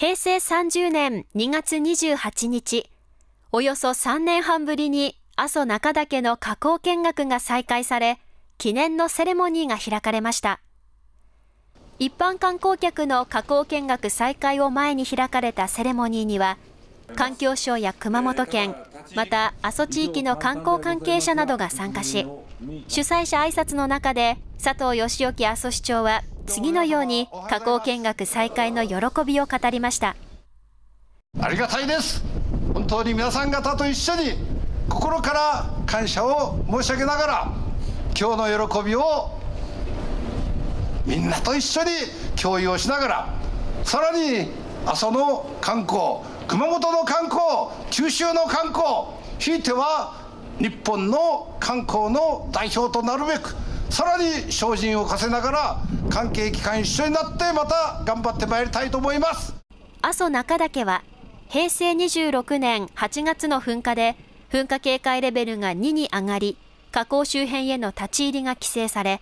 平成30年2月28日、およそ3年半ぶりに阿蘇中岳の火口見学が再開され、記念のセレモニーが開かれました。一般観光客の火口見学再開を前に開かれたセレモニーには、環境省や熊本県、また阿蘇地域の観光関係者などが参加し、主催者挨拶の中で佐藤義興阿蘇市長は次のように火口見学再開の喜びを語りました。ありがたいです。本当に皆さん方と一緒に心から感謝を申し上げながら今日の喜びをみんなと一緒に共有をしながらさらに阿蘇の観光熊本の観光九州の観光ひいては日本の観光の代表となるべくさらに精進を課せながら関係機関一緒になってまた頑張ってまいりたいと思います。阿蘇中岳は平成26年8月の噴火で噴火警戒レベルが2に上がり火口周辺への立ち入りが規制され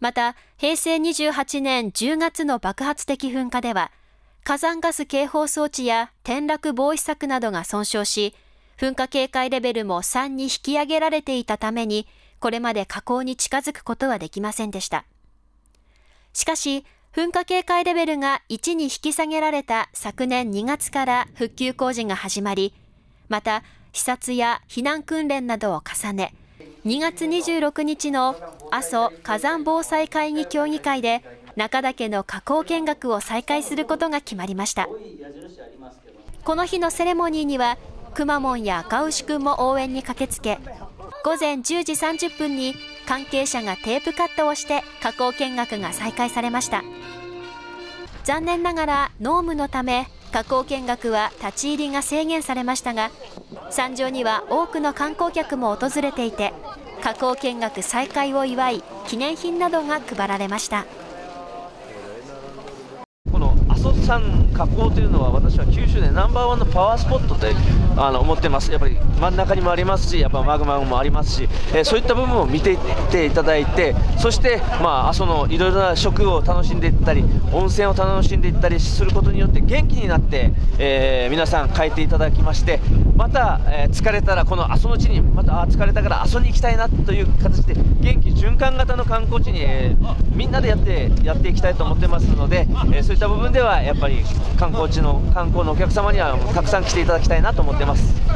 また平成28年10月の爆発的噴火では火山ガス警報装置や転落防止策などが損傷し噴火警戒レベルも3に引き上げられていたためにこれまで火口に近づくことはできませんでした。しかし、噴火警戒レベルが1に引き下げられた昨年2月から復旧工事が始まり、また、視察や避難訓練などを重ね、2月26日の阿蘇火山防災会議協議会で中岳の火口見学を再開することが決まりました。この日のセレモニーには、くまモンや赤牛くんも応援に駆けつけ、午前10時30分に関係者がテープカットをして加工見学が再開されました残念ながら濃霧のため加工見学は立ち入りが制限されましたが山上には多くの観光客も訪れていて加工見学再開を祝い記念品などが配られました。阿蘇山火口というのは私は九州でナンバーワンのパワースポットであの思ってます。やっぱり真ん中にもありますしやっぱマグマもありますし、えー、そういった部分を見ていっていただいてそしてまあ阿蘇のいろいろな食を楽しんでいったり温泉を楽しんでいったりすることによって元気になって、えー、皆さん帰っていただきましてまた、えー、疲れたらこの阿蘇の地にまたあ疲れたから阿蘇に行きたいなという形で元気循環型の観光地に、え、みんなでやってやっていきたいと思ってますので、えそういった部分ではやっぱりぱり観光地の観光のお客様にはたくさん来ていただきたいなと思ってます。